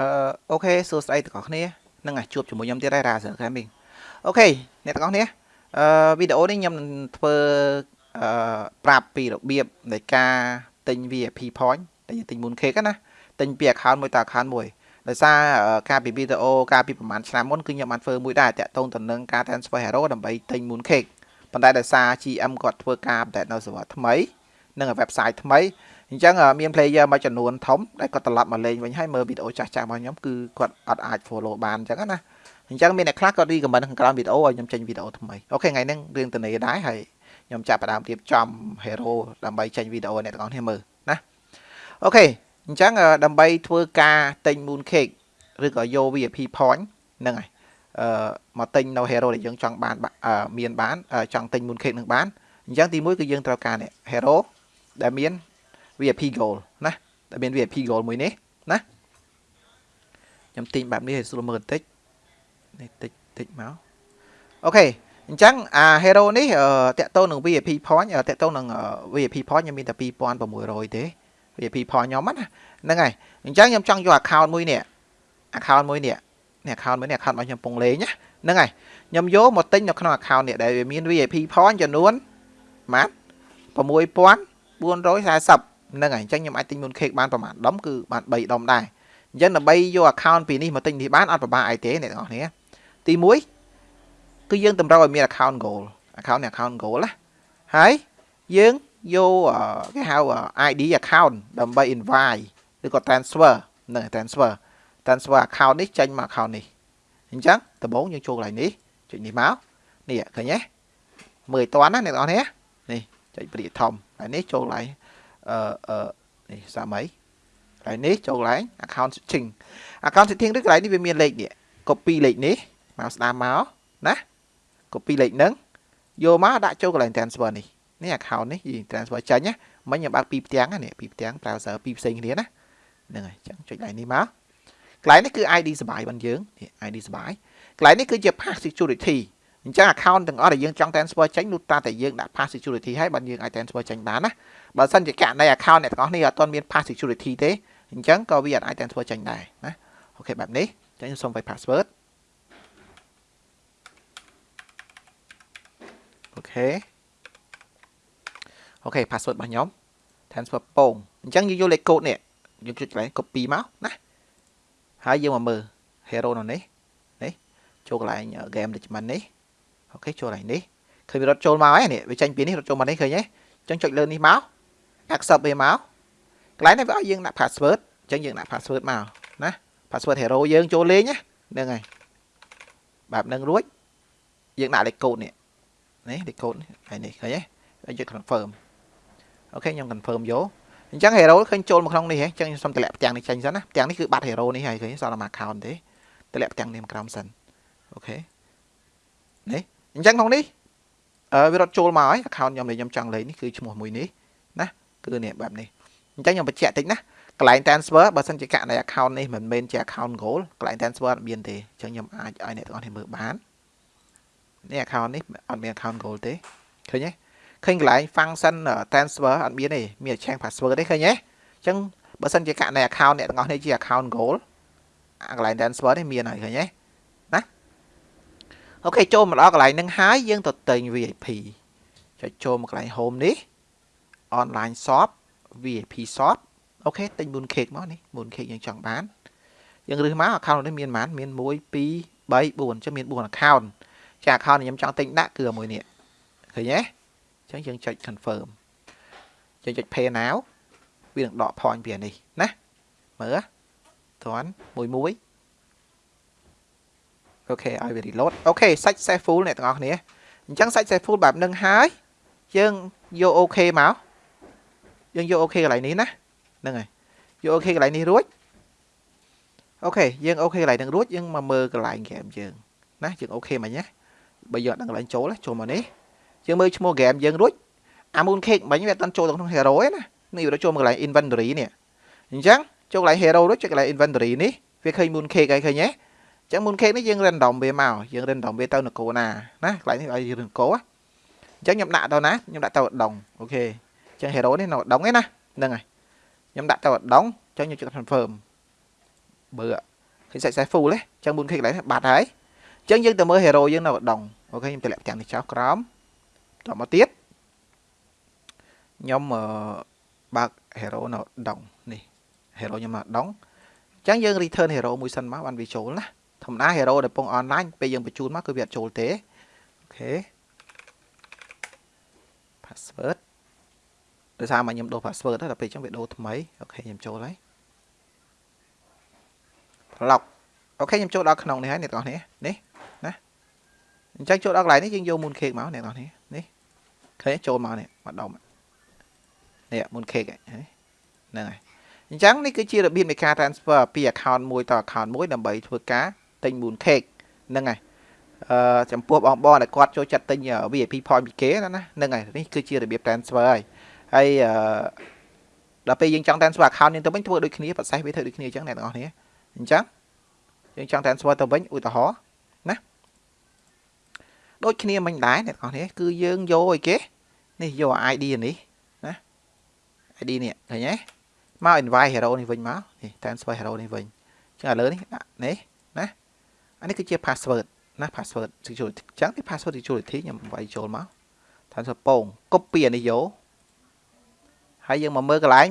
អឺ OK សួស្តីទាំងអស់គ្នានឹងអាចជួបជាមួយខ្ញុំទៀតហើយ Razer Gaming OK អ្នកទាំងអស់គ្នាអឺវីដេអូនេះខ្ញុំនឹងធ្វើអឺប្រាប់ពីរបៀបនៃការទិញ VIP point ដែលយើងទិញ Mooncake ណាទិញពី account មួយទៅ account មួយដោយសារការពីវីដេអូការពីប្រហែលឆ្នាំមុនគឺខ្ញុំបានធ្វើមួយដែរតាក់ទងទៅនឹងការ transfer hero ដើម្បីទិញ Mooncake ប៉ុន្តែដោយសារ GM គាត់ធ្វើការ update នៅ server ថ្មីនិង website ថ្មី អញ្ចឹងមាន player មួយចំនួនធំដែលគាត់ត្រឡប់មកលេងវិញហើយមើលវីដេអូចាស់ចាស់របស់ខ្ញុំគឺគាត់អត់អាច follow បានអញ្ចឹងណាអញ្ចឹងមានអ្នកខ្លះគាត់ recommend ខាងក្រោមវីដេអូឲ្យខ្ញុំចេញវីដេអូថ្មីអូខេថ្ងៃនេះរឿងតនេដែរហើយខ្ញុំចាប់ផ្ដើមរៀបចំ hero ដើម្បីចេញវីដេអូអ្នកទាំងអស់គ្នាមើលណាអូខេអញ្ចឹងដើម្បីធ្វើការទិញ moon cake ឬក៏យក VIP point ហ្នឹងហើយអឺមកទិញនៅ hero ដែលយើងចង់បានមានបានចង់ទិញ moon cake នឹងបានអញ្ចឹងទី1គឺយើងត្រូវការនេះ hero ដែលមាន VIP goal ណាដែលមាន VIP goal មួយនេះណាខ្ញុំទិញបែបនេះឲ្យស្រួលមើលបន្តិចនេះតិចតិចមកអូខេអញ្ចឹងអា hero នេះតាក់ទងនឹង VIP point តាក់ទងនឹង VIP point ខ្ញុំមានតែ2600ទេ VIP point ខ្ញុំណាហ្នឹងហើយអញ្ចឹងខ្ញុំចង់យក account មួយនេះ account មួយនេះនេះ account មួយនេះ account របស់ខ្ញុំពងលេងណាហ្នឹងហើយខ្ញុំយកមកទិញនៅក្នុង account នេះដែលវាមាន VIP point ចំនួនម៉ាត់6440 ហ្នឹងហើយអញ្ចឹងខ្ញុំអាចទិញ moon cake បានប្រហែលដុំគឺបាន3ដុំដែរអញ្ចឹងដើម្បីយក account ពីនេះមកទិញនេះបានអត់ពិបាកអីទេអ្នកទាំងអស់គ្នាទី1គឺយើងតម្រូវឲ្យមាន account goal account នេះ account goal ណាហើយយើងយកគេហៅ ID account ដើម្បី invite ឬក៏ transfer ហ្នឹង transfer transfer account នេះចេញមក account នេះអញ្ចឹងដំបូងយើងចូលកន្លែងនេះចុចនេះមកនេះឃើញទេមើលឲ្យតាន់ណាអ្នកនរនេះនេះចុចព្រាកធំហើយនេះចូលកន្លែង អឺអឺនេះសាមីកន្លែងនេះចូលកន្លែង account setting account setting ឬកន្លែងនេះវាមានលេខនេះ copy លេខនេះមកស្ដាមមកណា copy លេខហ្នឹងយកមកដាក់ចូលកន្លែង transfer នេះនេះ account នេះយើង transfer ចាញ់ណាមិញខ្ញុំបើកពីរផ្ទាំងណាពីរផ្ទាំង browser ពីរផ្សេងគ្នាណាហ្នឹងហើយចឹងចុចកន្លែងនេះមកកន្លែងនេះគឺ ID សបាយរបស់យើង ID សបាយកន្លែងនេះគឺជា pass security អញ្ចឹង account ទាំងអស់ដែលយើងចង់ transfer ចេញនោះតាតែយើងដាក់ pass security ហើយបានយើងអាច transfer ចេញបានណាបើសិនជាករណី account អ្នកទាំងអស់នេះអត់ទាន់មាន pass security ទេអញ្ចឹងក៏វាអាច transfer ចេញដែរណាអូខេបែបនេះអញ្ចឹងខ្ញុំសូមវាយ password OK OK password របស់ខ្ញុំ transfer ពងអញ្ចឹងយើងយកលេខកូដនេះយើងចុចកន្លែង copy មកណាហើយយើងមកមើល hero នៅនេះនេះចូលកន្លែង game management នេះ OK ចូលកន្លែងនេះឃើញវារត់ចូលមកហើយនេះវាចេញពីនេះរត់ចូលមកនេះឃើញទេអញ្ចឹងចុចលើនេះមក accept វាមកកន្លែងនេះវាឲ្យយើងដាក់ password អញ្ចឹងយើងដាក់ password មកណា password hero យើងចូលលេងណាហ្នឹងហើយបែបហ្នឹងរួចយើងដាក់លេខកូដនេះនេះលេខកូដនេះហើយនេះឃើញទេហើយយើង confirm អូខេខ្ញុំ confirm យកអញ្ចឹង hero ឃើញចូលមកក្នុងនេះហ៎អញ្ចឹងខ្ញុំសុំតម្លាក់ផ្ទាំងនេះចេញសិនណាផ្ទាំងនេះគឺបាត់ hero នេះហើយឃើញសល់តែ account ទេតម្លាក់ផ្ទាំងនេះក្រោមសិនអូខេនេះ អញ្ចឹងក្នុងនេះអឺវារត់ចូលមកហើយ account ខ្ញុំដែលខ្ញុំចង់លេងនេះគឺឈ្មោះមួយនេះណាគឺនេះបែបនេះអញ្ចឹងខ្ញុំបញ្ជាក់តិចណាកន្លែង transfer បើសិនជាករណី account នេះមិនមែនជា account goal កន្លែង transfer អត់មានទេអញ្ចឹងខ្ញុំអាចឲ្យអ្នកទាំងអស់គ្នាមើលបាននេះ account នេះអត់មាន account goal ទេឃើញទេឃើញកន្លែង function transfer អត់មានទេមាន change password ទេឃើញទេអញ្ចឹងបើសិនជាករណី account អ្នកទាំងអស់គ្នាជា account goal កន្លែង transfer នេះមានហើយឃើញទេណា អូខេចូលមកដល់កន្លែងហ្នឹងហើយយើងទៅទិញ VIP ចុចចូលមកកន្លែង home នេះ online shop VIP shop OK ទិញ moon cake មកនេះ moon cake យើងចង់បានយើងរើសមក account នេះមានប៉ុន្មានមាន1 2 3 4អញ្ចឹងមាន4 account ចា account ខ្ញុំចង់ទិញដាក់គឺមួយនេះឃើញទេអញ្ចឹងយើងចុច confirm យើងចុច pay now វានឹងដក point ពីនេះណាមើលត្រន់មួយមួយ OK ឲ្យវា reload OK successful អ្នកទាំងអស់គ្នាអញ្ចឹងសាច់ save full បែបនឹងហើយយើងយកអូខេមកយើងយកអូខេកន្លែងនេះណាហ្នឹងហើយយកអូខេកន្លែងនេះរួចអូខេយើងអូខេកន្លែងហ្នឹងរួចយើងមកមើលកន្លែងហ្គេមយើងណាយើងអូខេមិញណាបើយើងអត់ដឹងកន្លែងចូលចូលមកនេះយើងមើលឈ្មោះហ្គេមយើងរួចអា Moon Cake មិញវាអត់ចូលក្នុង Hero ទេណានេះវាចូលមកកន្លែង Inventory នេះអញ្ចឹងចូលកន្លែង Hero រួចចុចកន្លែង Inventory នេះវាឃើញ Moon Cake ហើយឃើញទេអញ្ចឹង Moon Cake នេះយើង random វាមកយើង random វាទៅនគរណាណាកន្លែងនេះឲ្យរឿងកោអញ្ចឹងខ្ញុំដាក់ទៅណាខ្ញុំដាក់ទៅដងអូខេអញ្ចឹង Hero នេះនៅដងឯណាហ្នឹងហើយខ្ញុំដាក់ទៅដងអញ្ចឹងខ្ញុំចុច confirm បើឃើញសាច់ size full ទេអញ្ចឹង mooncake កន្លែងនេះបាត់ហើយអញ្ចឹងយើងទៅមើល hero យើងនៅដងអូខេខ្ញុំតម្លាក់ទាំងនេះចោលក្រោមតមកទៀតខ្ញុំបើក hero នៅដងនេះ hero ខ្ញុំនៅដងអញ្ចឹងយើង return hero មួយសិនមកបានវាចូលណា ធម្មតា hero ដែលពង online ពេលយើងបញ្ជូនមកគឺវាអត់ចូលទេ OK password ដោយសារមកខ្ញុំដូរ password ដល់ពេលអញ្ចឹងវាដូរថ្មីអូខេខ្ញុំចូលហើយ lock អូខេខ្ញុំចូលដល់ក្នុងនេះហើយអ្នកទាំងអស់គ្នានេះណាអញ្ចឹងចូលដល់កន្លែងនេះយើងយក moon cake មកអ្នកទាំងអស់គ្នានេះឃើញចូលមកនេះមកដុំនេះ moon cake ហ្នឹងហើយអញ្ចឹងនេះគឺជារបៀបនៃការ transfer ពី account មួយទៅ account មួយដើម្បីធ្វើការ ទិញ moon cake ហ្នឹងហើយអឺចំពោះបងបងដែលគាត់ចូលចិត្តទិញ VIP point ពីគេណាហ្នឹងហើយនេះគឺជារបៀប transfer ហើយហើយអឺដល់ពេលយើងចង់ transfer account យើងទៅវិញធ្វើដូចគ្នា process វាធ្វើដូចគ្នាអញ្ចឹងអ្នកទាំងអស់គ្នាអញ្ចឹងយើងចង់ transfer ទៅវិញឧទាហរណ៍ណាដូចគ្នាមិញដែរអ្នកទាំងអស់គ្នាគឺយើងយកអីគេនេះយក ID នេះណា ID នេះឃើញទេមក invite hero នេះវិញមកនេះ transfer hero នេះវិញអញ្ចឹងឥឡូវនេះដាក់នេះណា អានេះគឺជា password ណា password security អញ្ចឹងទី password security ខ្ញុំវាយចូលមក transfer ពង copy អានេះយកហើយយើងមកមើលកន្លែង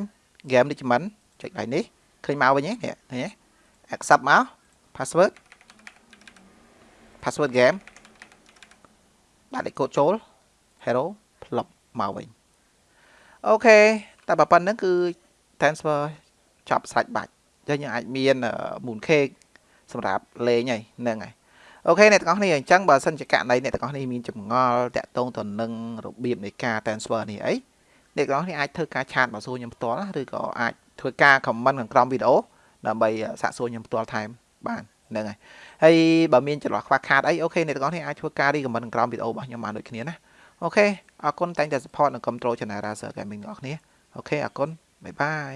game នេះមិនចុចកន្លែងនេះឃើញមកវិញទេនេះឃើញទេ accept មក password password game ដាក់លេខកូដចូល hero ផ្លុបមកវិញអូខេតែបើប៉ុណ្្នឹងគឺ transfer ចប់ស្រេចបាច់ចឹងយើងអាចមាន moon cake សម្រាប់លេងហើយហ្នឹងហើយអូខេអ្នកទាំងអស់គ្នាអញ្ចឹងបើសិនជាករណីអ្នកទាំងអស់គ្នាមានចម្ងល់តាក់ទងទៅនឹងរបៀបនៃការ transfer នេះអីអ្នកទាំងអស់គ្នាអាចធ្វើការ chat មកសួរខ្ញុំផ្ទាល់ឬក៏អាចធ្វើការ comment ខាងក្រោមវីដេអូដើម្បីសាកសួរខ្ញុំផ្ទាល់ថែមបានហ្នឹងហើយហើយបើមានចន្លោះខ្វះខាតអី OK អ្នកទាំងអស់គ្នាអាចធ្វើការ recommend ក្រោមវីដេអូរបស់ខ្ញុំបានដូចគ្នាណា OK អរគុណតែងតែ support និង control channel Razer Gaming របស់អ្នក OK អរគុណ bye bye